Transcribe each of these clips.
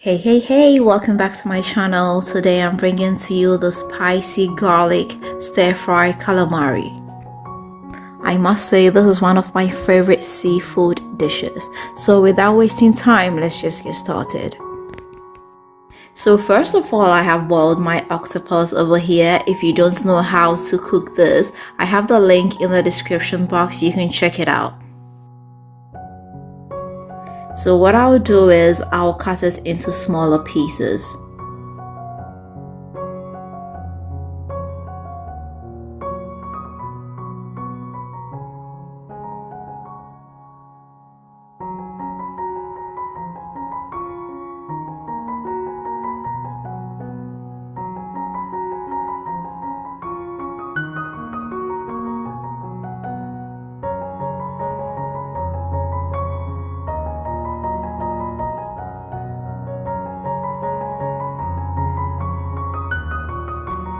Hey hey hey welcome back to my channel. Today I'm bringing to you the spicy garlic stir fry calamari. I must say this is one of my favorite seafood dishes. So without wasting time let's just get started. So first of all I have boiled my octopus over here. If you don't know how to cook this I have the link in the description box. You can check it out so what I'll do is I'll cut it into smaller pieces.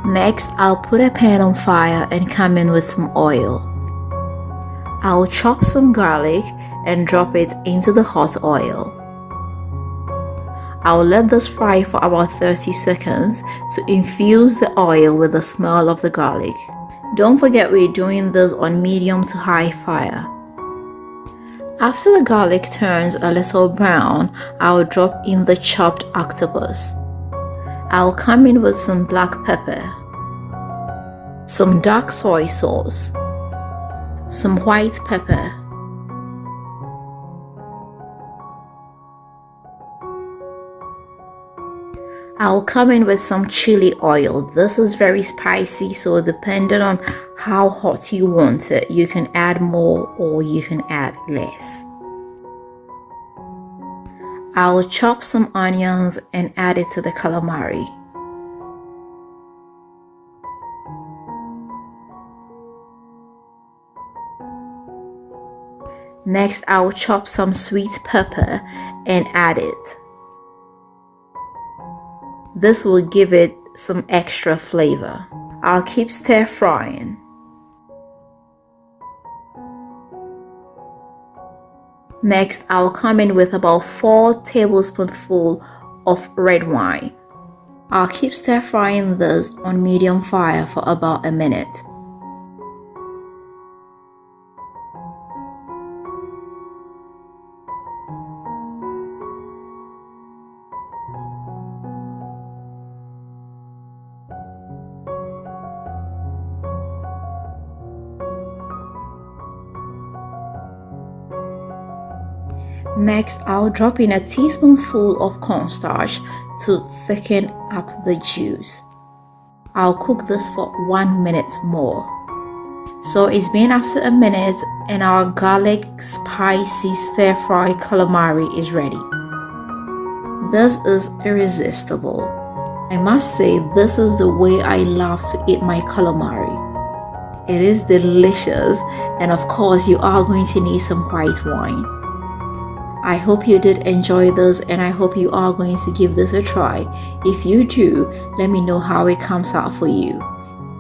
Next, I'll put a pan on fire and come in with some oil. I'll chop some garlic and drop it into the hot oil. I'll let this fry for about 30 seconds to infuse the oil with the smell of the garlic. Don't forget we're doing this on medium to high fire. After the garlic turns a little brown, I'll drop in the chopped octopus. I'll come in with some black pepper, some dark soy sauce, some white pepper, I'll come in with some chili oil. This is very spicy, so depending on how hot you want it, you can add more or you can add less. I'll chop some onions and add it to the calamari. Next, I'll chop some sweet pepper and add it. This will give it some extra flavor. I'll keep stir frying. Next, I'll come in with about 4 tablespoonful of red wine. I'll keep stir frying this on medium fire for about a minute. Next, I'll drop in a teaspoonful of cornstarch to thicken up the juice. I'll cook this for one minute more. So it's been after a minute and our garlic spicy stir fry calamari is ready. This is irresistible. I must say this is the way I love to eat my calamari. It is delicious and of course you are going to need some white wine. I hope you did enjoy this and I hope you are going to give this a try. If you do, let me know how it comes out for you.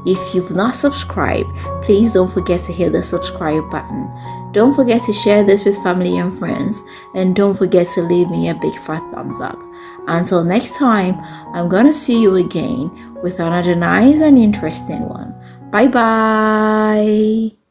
If you've not subscribed, please don't forget to hit the subscribe button. Don't forget to share this with family and friends and don't forget to leave me a big fat thumbs up. Until next time, I'm gonna see you again with another nice and interesting one. Bye bye.